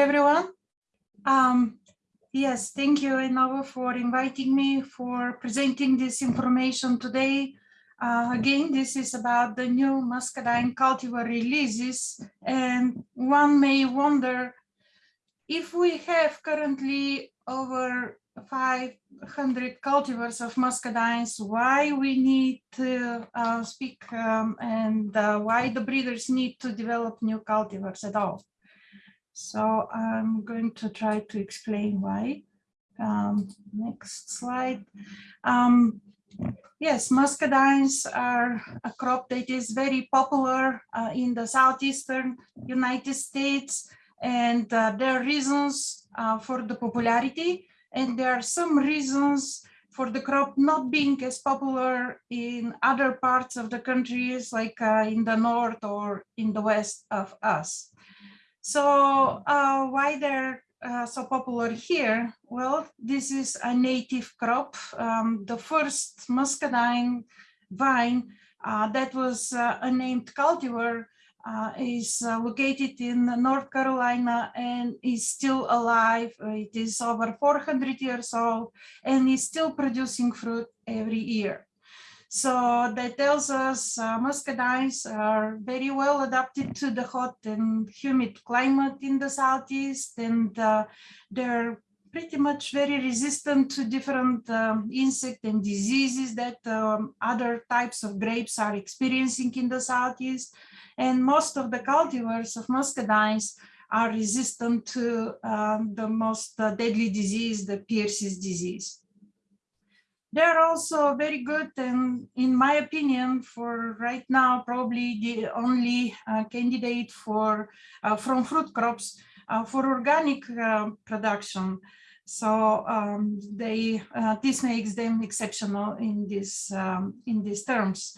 everyone. Um, yes, thank you, Inova, for inviting me for presenting this information today. Uh, again, this is about the new muscadine cultivar releases, and one may wonder if we have currently over 500 cultivars of muscadines, why we need to uh, speak um, and uh, why the breeders need to develop new cultivars at all. So I'm going to try to explain why. Um, next slide. Um, yes, muscadines are a crop that is very popular uh, in the southeastern United States, and uh, there are reasons uh, for the popularity, and there are some reasons for the crop not being as popular in other parts of the countries, like uh, in the north or in the west of us. So uh, why they're uh, so popular here? Well, this is a native crop. Um, the first muscadine vine uh, that was uh, a named cultivar uh, is uh, located in North Carolina and is still alive. It is over 400 years old and is still producing fruit every year. So that tells us uh, muscadines are very well adapted to the hot and humid climate in the southeast, and uh, they're pretty much very resistant to different um, insect and diseases that um, other types of grapes are experiencing in the southeast. And most of the cultivars of muscadines are resistant to um, the most uh, deadly disease, the Pierce's disease. They're also very good and in my opinion for right now probably the only uh, candidate for uh, from fruit crops uh, for organic uh, production. So um, they uh, this makes them exceptional in this um, in these terms.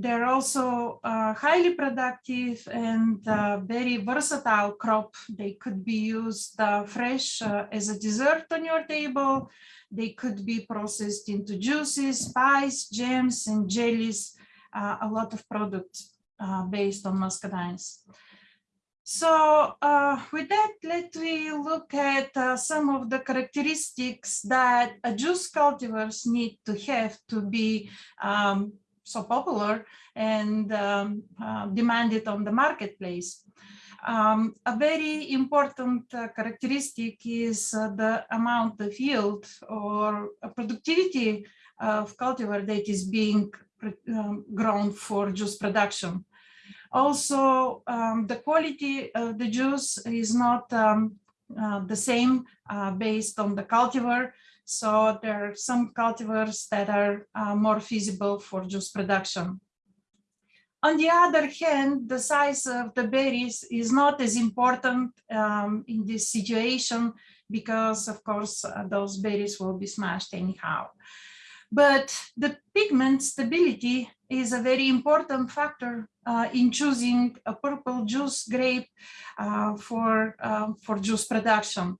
They're also uh, highly productive and very versatile crop. They could be used fresh as a dessert on your table they could be processed into juices, pies, jams, and jellies, uh, a lot of products uh, based on muscadines. So uh, with that, let me look at uh, some of the characteristics that a juice cultivars need to have to be um, so popular and um, uh, demanded on the marketplace. Um, a very important uh, characteristic is uh, the amount of yield or productivity of cultivar that is being um, grown for juice production. Also, um, the quality of the juice is not um, uh, the same uh, based on the cultivar. So there are some cultivars that are uh, more feasible for juice production. On the other hand, the size of the berries is not as important um, in this situation because, of course, uh, those berries will be smashed anyhow. But the pigment stability is a very important factor uh, in choosing a purple juice grape uh, for, uh, for juice production.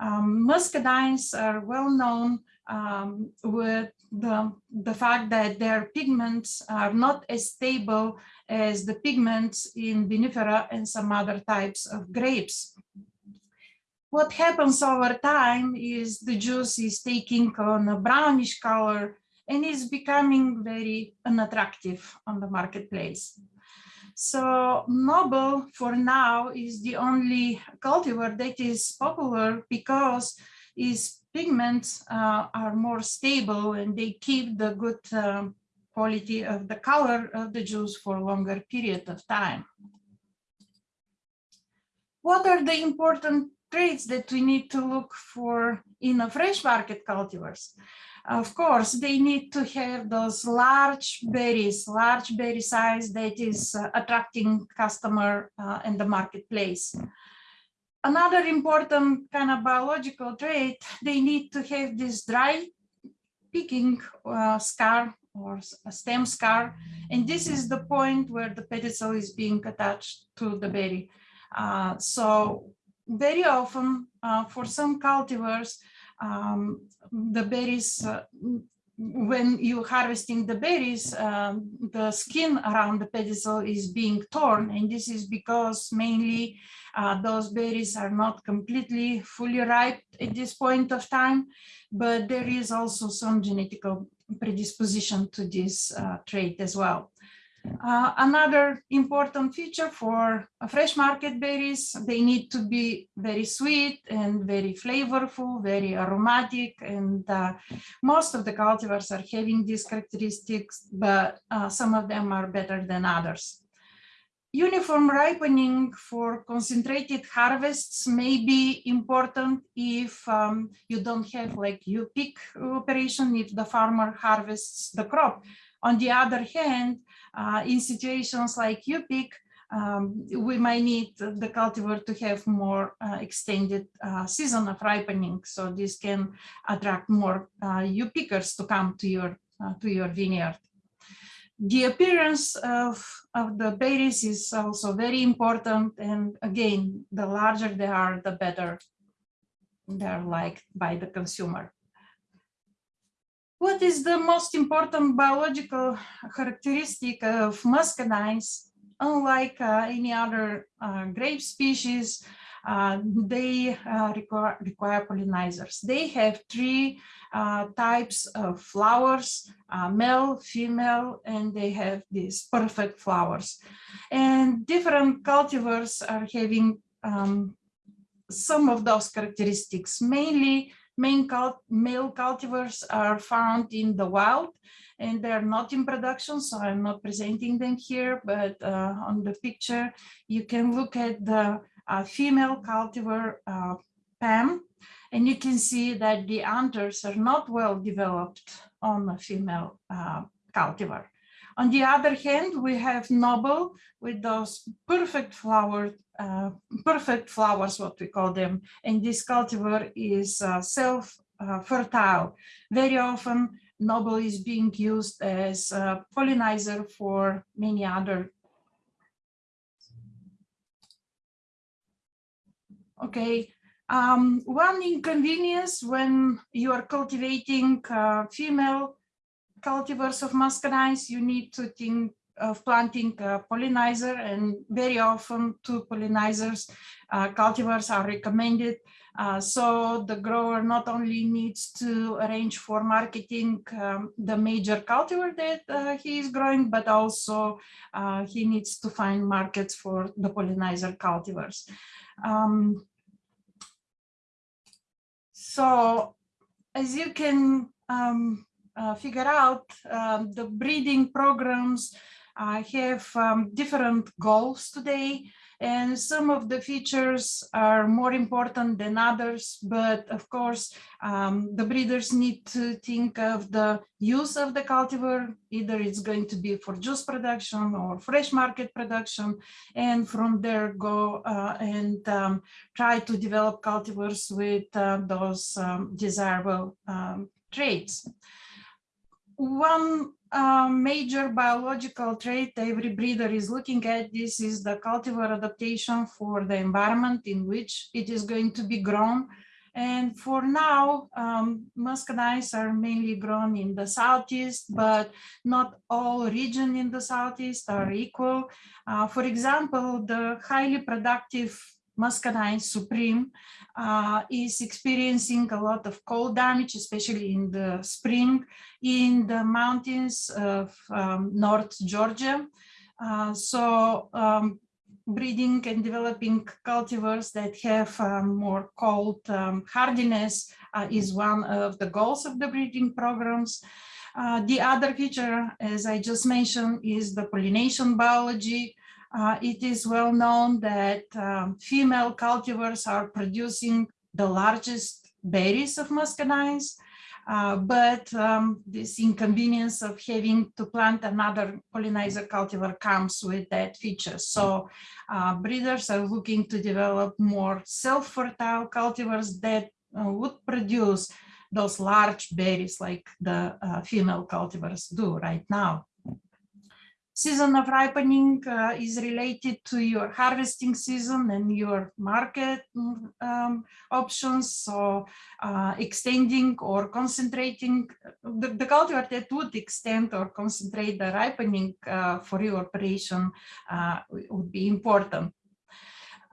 Um, muscadines are well known um, with the, the fact that their pigments are not as stable as the pigments in vinifera and some other types of grapes. What happens over time is the juice is taking on a brownish color and is becoming very unattractive on the marketplace. So Noble for now is the only cultivar that is popular because its pigments uh, are more stable and they keep the good um, quality of the color of the juice for a longer period of time. What are the important traits that we need to look for in a fresh market cultivars? Of course, they need to have those large berries, large berry size that is uh, attracting customer uh, in the marketplace. Another important kind of biological trait, they need to have this dry picking uh, scar or a stem scar. And this is the point where the pedicel is being attached to the berry. Uh, so very often uh, for some cultivars, um, the berries uh, when you're harvesting the berries, um, the skin around the pedicel is being torn, and this is because mainly uh, those berries are not completely fully ripe at this point of time, but there is also some genetic predisposition to this uh, trait as well. Uh, another important feature for fresh market berries, they need to be very sweet and very flavorful, very aromatic, and uh, most of the cultivars are having these characteristics, but uh, some of them are better than others. Uniform ripening for concentrated harvests may be important if um, you don't have like you pick operation, if the farmer harvests the crop. On the other hand, uh, in situations like U-pick, um, we might need the cultivar to have more uh, extended uh, season of ripening. So this can attract more uh, U-pickers to come to your, uh, to your vineyard. The appearance of, of the berries is also very important. And again, the larger they are, the better they're liked by the consumer. What is the most important biological characteristic of muscadines? Unlike uh, any other uh, grape species, uh, they uh, require, require, pollinizers. They have three uh, types of flowers, uh, male, female, and they have these perfect flowers. And different cultivars are having um, some of those characteristics, mainly main cult male cultivars are found in the wild and they're not in production, so I'm not presenting them here, but uh, on the picture, you can look at the uh, female cultivar uh, Pam, and you can see that the anthers are not well developed on a female uh, cultivar. On the other hand, we have Noble with those perfect flowered uh, perfect flowers, what we call them. And this cultivar is uh, self-fertile. Uh, Very often, Noble is being used as a pollinizer for many other. Okay, um, one inconvenience when you are cultivating uh, female cultivars of muscadines, you need to think of planting a pollinizer and very often two pollinizers uh, cultivars are recommended. Uh, so the grower not only needs to arrange for marketing um, the major cultivar that uh, he is growing, but also uh, he needs to find markets for the pollinizer cultivars. Um, so as you can um, uh, figure out, um, the breeding programs I have um, different goals today and some of the features are more important than others, but of course, um, the breeders need to think of the use of the cultivar, either it's going to be for juice production or fresh market production, and from there go uh, and um, try to develop cultivars with uh, those um, desirable um, traits. One a major biological trait every breeder is looking at this is the cultivar adaptation for the environment in which it is going to be grown. And for now, um, muscadines are mainly grown in the southeast, but not all regions in the southeast are equal. Uh, for example, the highly productive muscadine supreme uh, is experiencing a lot of cold damage, especially in the spring in the mountains of um, North Georgia. Uh, so um, breeding and developing cultivars that have um, more cold um, hardiness uh, is one of the goals of the breeding programs. Uh, the other feature, as I just mentioned, is the pollination biology. Uh, it is well known that um, female cultivars are producing the largest berries of muscadines, uh, but um, this inconvenience of having to plant another pollinizer cultivar comes with that feature. So uh, breeders are looking to develop more self-fertile cultivars that uh, would produce those large berries like the uh, female cultivars do right now. Season of ripening uh, is related to your harvesting season and your market um, options. So uh, extending or concentrating the, the, cultivar that would extend or concentrate the ripening uh, for your operation uh, would be important.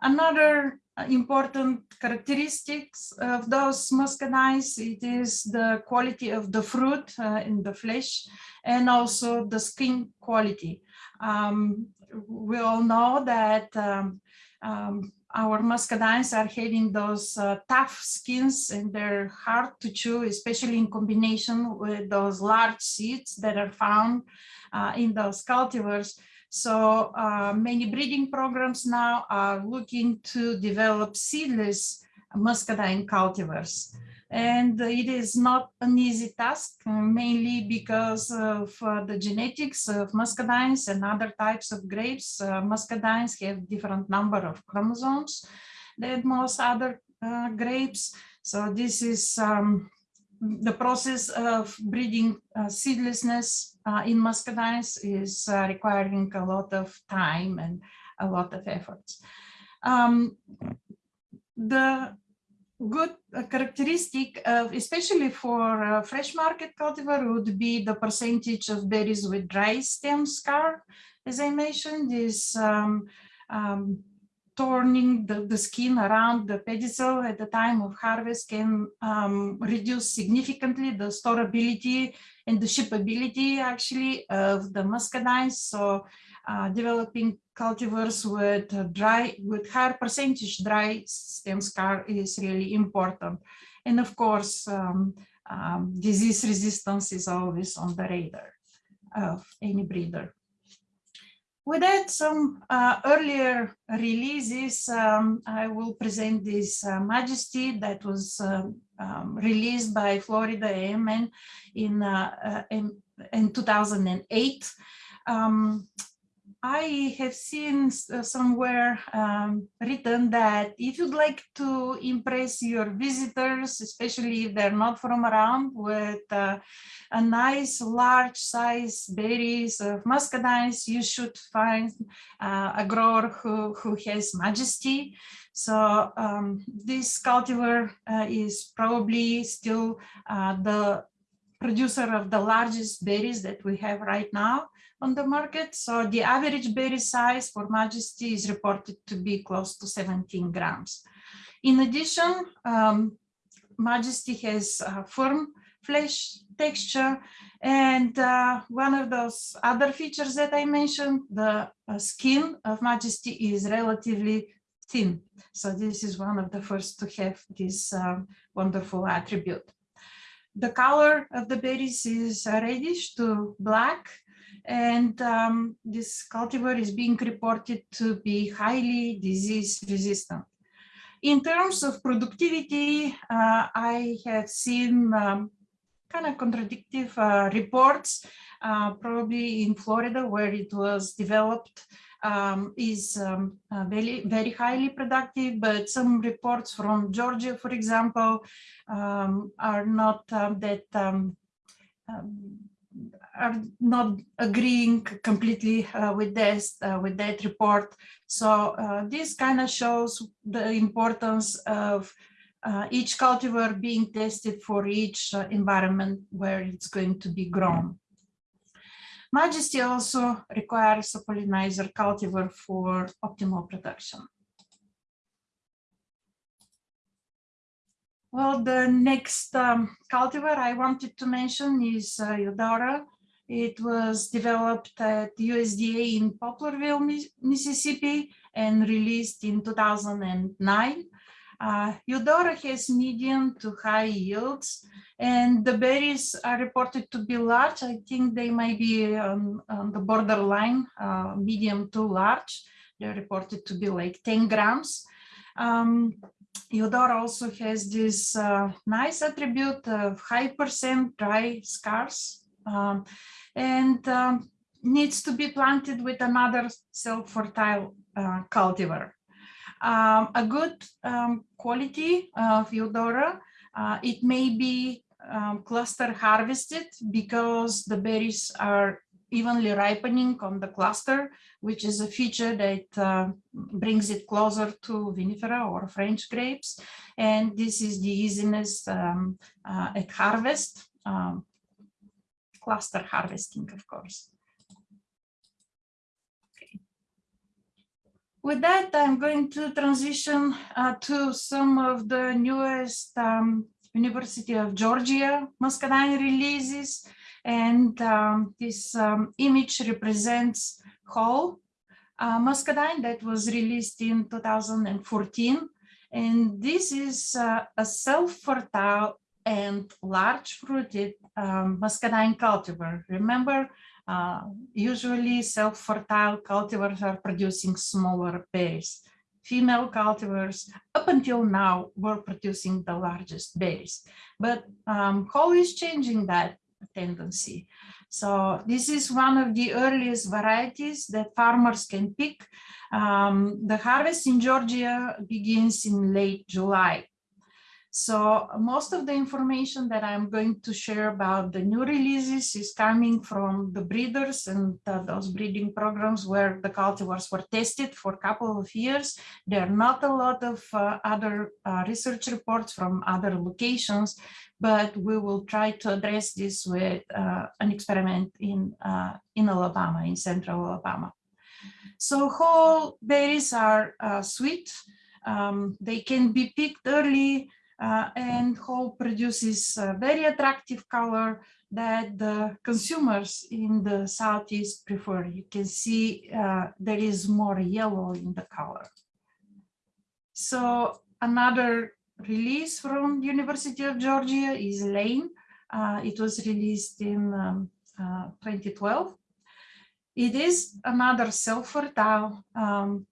Another important characteristics of those muscadines, it is the quality of the fruit uh, in the flesh and also the skin quality. Um, we all know that um, um, our muscadines are having those uh, tough skins and they're hard to chew, especially in combination with those large seeds that are found uh, in those cultivars. So uh, many breeding programs now are looking to develop seedless muscadine cultivars. And it is not an easy task, uh, mainly because of uh, the genetics of muscadines and other types of grapes. Uh, muscadines have different number of chromosomes than most other uh, grapes. So this is um, the process of breeding uh, seedlessness uh, in muscadines is requiring a lot of time and a lot of efforts. Um, the good uh, characteristic of, especially for uh, fresh market cultivar would be the percentage of berries with dry stem scar. As I mentioned, is um, um, turning the, the skin around the pedicel at the time of harvest can um, reduce significantly the storability and the shippability actually of the muscadines. So uh, developing cultivars with dry, with higher percentage dry stem scar is really important. And of course, um, um, disease resistance is always on the radar of any breeder. With that, some uh, earlier releases, um, I will present this uh, Majesty that was uh, um, released by Florida A&M in, uh, uh, in, in, 2008. Um, I have seen uh, somewhere um, written that if you'd like to impress your visitors, especially if they're not from around, with uh, a nice large size berries of muscadines, you should find uh, a grower who, who has majesty. So um, this cultivar uh, is probably still uh, the producer of the largest berries that we have right now on the market. So the average berry size for Majesty is reported to be close to 17 grams. In addition, um, Majesty has a firm flesh texture and uh, one of those other features that I mentioned, the uh, skin of Majesty is relatively thin. So this is one of the first to have this uh, wonderful attribute. The color of the berries is reddish to black and um, this cultivar is being reported to be highly disease resistant. In terms of productivity, uh, I have seen um, kind of contradictory uh, reports, uh, probably in Florida where it was developed um, is um, uh, very, very highly productive, but some reports from Georgia, for example, um, are not um, that um, um, are not agreeing completely uh, with this uh, with that report. So uh, this kind of shows the importance of uh, each cultivar being tested for each uh, environment where it's going to be grown. Majesty also requires a pollinizer cultivar for optimal production. Well, the next um, cultivar I wanted to mention is uh, Eudora. It was developed at USDA in Poplarville, Mississippi and released in 2009. Uh, Eudora has medium to high yields and the berries are reported to be large. I think they might be on, on the borderline, uh, medium to large. They're reported to be like 10 grams. Um, Eudora also has this uh, nice attribute of high percent dry scars um, and um, needs to be planted with another self-fertile uh, cultivar. Um, a good um, quality of Eudora, uh, it may be um, cluster harvested because the berries are evenly ripening on the cluster, which is a feature that uh, brings it closer to vinifera or French grapes. And this is the easiness um, uh, at harvest, um, cluster harvesting, of course. With that, I'm going to transition uh, to some of the newest um, University of Georgia muscadine releases. And um, this um, image represents Hall uh, muscadine that was released in 2014. And this is uh, a self-fertile and large fruited um, muscadine cultivar. Remember, uh, usually self-fertile cultivars are producing smaller berries. Female cultivars up until now were producing the largest berries, but um, is changing that tendency. So this is one of the earliest varieties that farmers can pick. Um, the harvest in Georgia begins in late July. So most of the information that I'm going to share about the new releases is coming from the breeders and uh, those breeding programs where the cultivars were tested for a couple of years. There are not a lot of uh, other uh, research reports from other locations, but we will try to address this with uh, an experiment in, uh, in Alabama, in central Alabama. So Hall berries are uh, sweet. Um, they can be picked early uh, and Hall produces a very attractive color that the consumers in the southeast prefer. You can see uh, there is more yellow in the color. So another release from University of Georgia is Lane. Uh, it was released in um, uh, 2012. It is another self-fertile um,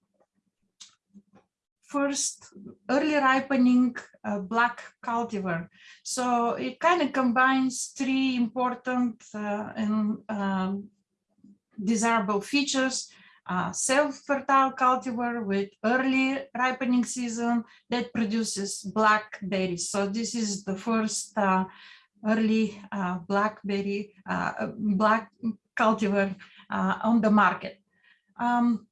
first early ripening black cultivar. So it kind of combines three important uh, and um, desirable features. Uh, self-fertile cultivar with early ripening season that produces black berries. So this is the first uh, early uh, blackberry, uh, black cultivar on the market. Um,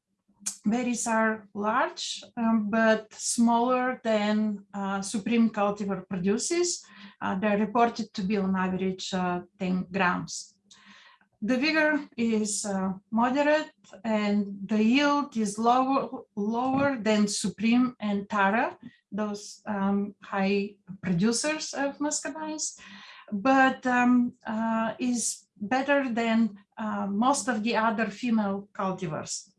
berries are large, um, but smaller than uh, Supreme cultivar produces. Uh, they're reported to be on average uh, 10 grams. The vigor is uh, moderate and the yield is lower, lower than Supreme and Tara, those um, high producers of muscadines, but um, uh, is better than uh, most of the other female cultivars.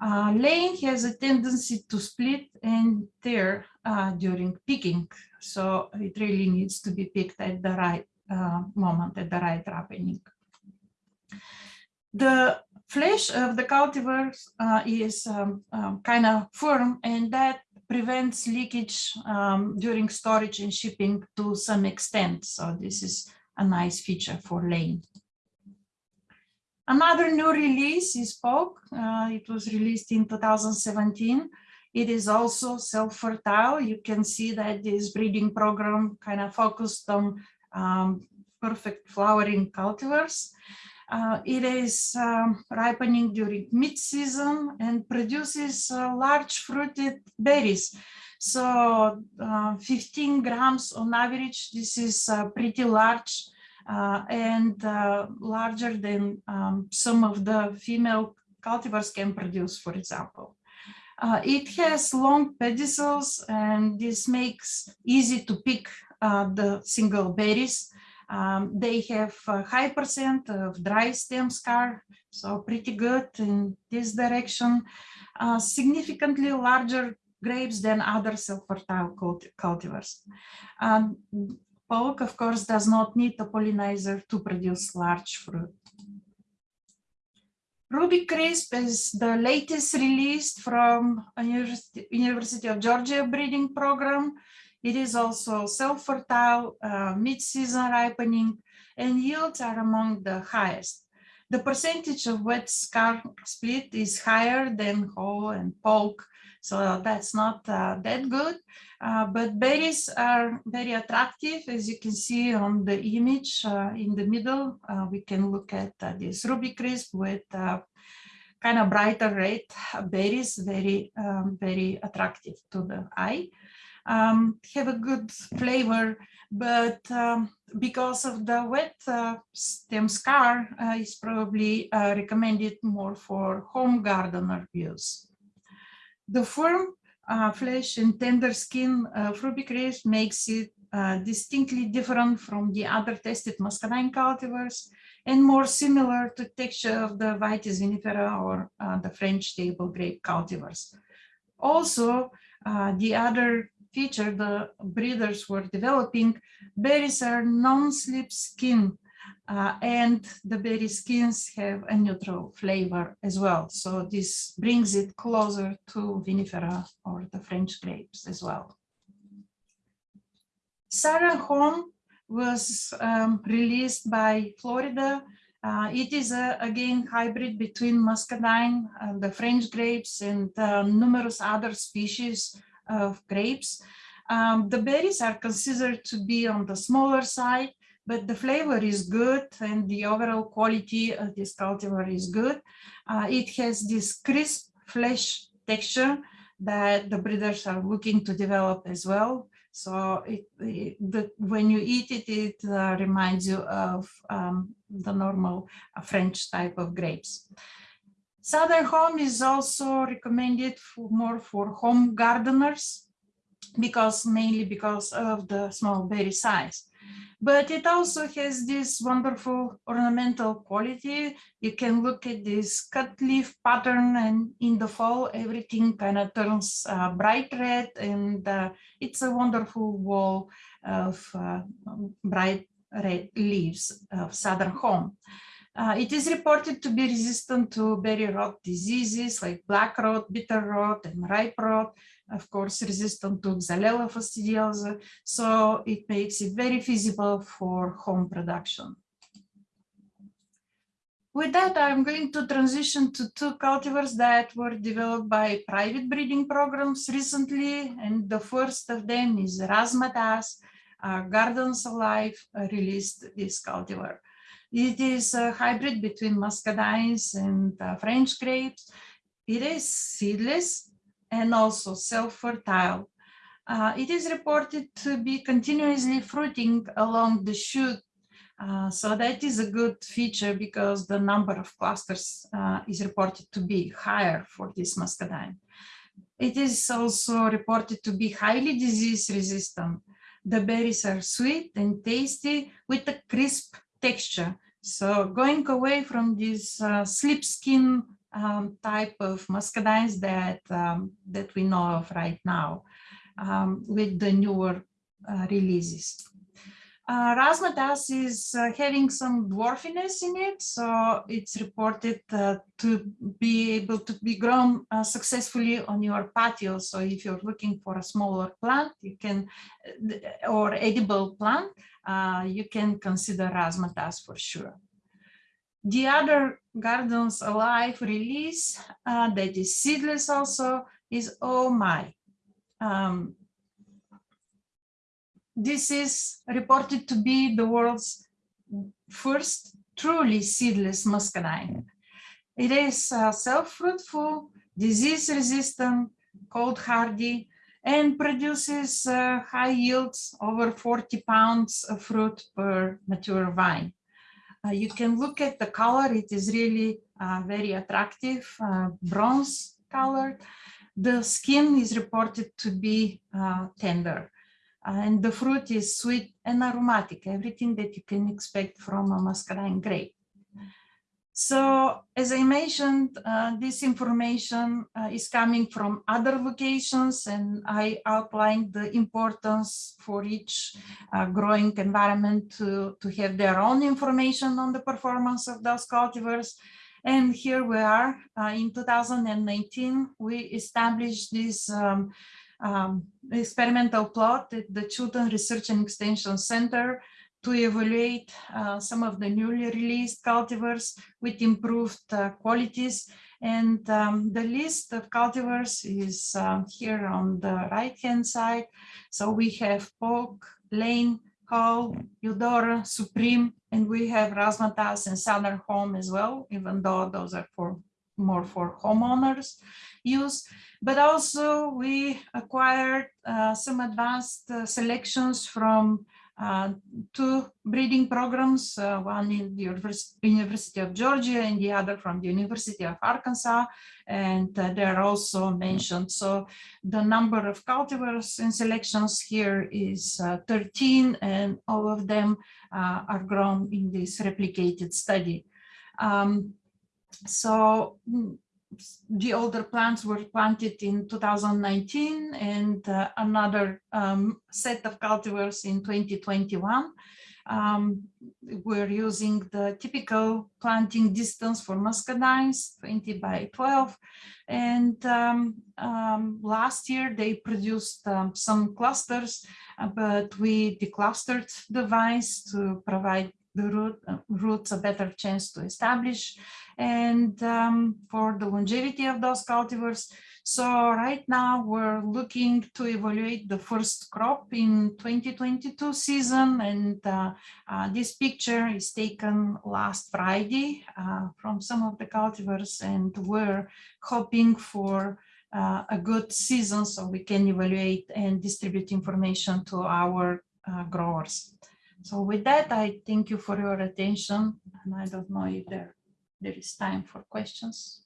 Uh, Lane has a tendency to split and tear uh, during picking, so it really needs to be picked at the right uh, moment, at the right ripening. The flesh of the cultivars uh, is um, um, kind of firm and that prevents leakage um, during storage and shipping to some extent. So this is a nice feature for Lane. Another new release is Paulk. Uh, it was released in 2017. It is also self-fertile. You can see that this breeding program kind of focused on um, perfect flowering cultivars. Uh, it is um, ripening during mid-season and produces uh, large fruited berries. So uh, 15 grams on average, this is uh, pretty large and uh, larger than um, some of the female cultivars can produce, for example. Uh, it has long pedicels and this makes easy to pick uh, the single berries. Um, they have a high percent of dry stem scar, so pretty good in this direction. Uh, significantly larger grapes than other self-fertile cultivars. Um, Paulk, of course, does not need a pollinizer to produce large fruit. Ruby Crisp is the latest released from University, University of Georgia breeding program. It is also self-fertile, uh, mid-season ripening, and yields are among the highest. The percentage of wet scar split is higher than Hall and Paulk, So that's not uh, that good, uh, but berries are very attractive. As you can see on the image uh, in the middle, we can look at this Ruby Crisp with kind of brighter red berries, very, um, very attractive to the eye. Um, have a good flavor, but um, because of the wet uh, stem scar uh, is probably uh, recommended more for home gardener use. The firm uh, flesh and tender skin of Ruby Crisp makes it uh, distinctly different from the other tested muscadine cultivars and more similar to texture of the Vitis vinifera or uh, the French table grape cultivars. Also, the other feature the breeders were developing, berries are non-slip skin uh, and the berry skins have a neutral flavor as well. So this brings it closer to vinifera or the French grapes as well. Southern Home was um, released by Florida. Uh, it is a, again hybrid between muscadine, uh, the French grapes and uh, numerous other species of grapes. Um, the berries are considered to be on the smaller side, but the flavor is good and the overall quality of this cultivar is good. Uh, it has this crisp flesh texture that the breeders are looking to develop as well. So it, it, the, when you eat it, it uh, reminds you of um, the normal uh, French type of grapes. Southern home is also recommended for more for home gardeners because mainly because of the small berry size. But it also has this wonderful ornamental quality. You can look at this cut leaf pattern and in the fall, everything kind of turns uh, bright red and uh, it's a wonderful wall of uh, bright red leaves of southern home. Uh, it is reported to be resistant to berry rot diseases like black rot, bitter rot, and ripe rot, of course, resistant to Xylella fastidiosa. So it makes it very feasible for home production. With that, I'm going to transition to two cultivars that were developed by private breeding programs recently. And the first of them is Razzmatazz. Uh, Gardens Alive released this cultivar. It is a hybrid between muscadines and uh, French grapes. It is seedless and also self-fertile. Uh, it is reported to be continuously fruiting along the shoot. Uh, so that is a good feature because the number of clusters uh, is reported to be higher for this muscadine. It is also reported to be highly disease resistant. The berries are sweet and tasty with a crisp texture. So going away from this uh, slip skin um, type of muscadines that um, that we know of right now um, with the newer uh, releases. Uh, Razzmatazz is uh, having some dwarfiness in it, so it's reported uh, to be able to be grown uh, successfully on your patio. So if you're looking for a smaller plant, you can, uh, or edible plant, uh, you can consider Razzmatazz for sure. The other Gardens Alive release that is seedless also is Oh My. Um, this is reported to be the world's first truly seedless muscadine. It is uh, self-fruitful, disease-resistant, cold hardy, and produces uh, high yields over 40 pounds of fruit per mature vine. Uh, you can look at the color, it is really uh, very attractive, uh, bronze colored. The skin is reported to be uh, tender and the fruit is sweet and aromatic, everything that you can expect from a muscadine grape. So as I mentioned, uh, this information uh, is coming from other locations and I outlined the importance for each uh, growing environment to, to have their own information on the performance of those cultivars. And here we are uh, in 2019, we established this um, um, experimental plot at the Chilton Research and Extension Center to evaluate uh, some of the newly released cultivars with improved uh, qualities. And um, the list of cultivars is uh, here on the right hand side. So we have Paulk, Lane, Hall, Eudora, Supreme, and we have Razzmatazz and Southern Home as well, even though those are for more for homeowners use. But also we acquired uh, some advanced uh, selections from uh, two breeding programs, uh, one in the Univers University of Georgia and the other from the University of Arkansas, and uh, they're also mentioned. So the number of cultivars and selections here is uh, 13, and all of them uh, are grown in this replicated study. Um, so mm, the older plants were planted in 2019 and uh, another um, set of cultivars in 2021. Um, we're using the typical planting distance for muscadines, 20 by 12. And um, um, last year they produced um, some clusters, uh, but we declustered the vines to provide the root, uh, roots a better chance to establish and um, for the longevity of those cultivars. So right now we're looking to evaluate the first crop in 2022 season and uh, uh, this picture is taken last Friday uh, from some of the cultivars and we're hoping for uh, a good season so we can evaluate and distribute information to our uh, growers. So with that, I thank you for your attention. And I don't know if there, there is time for questions.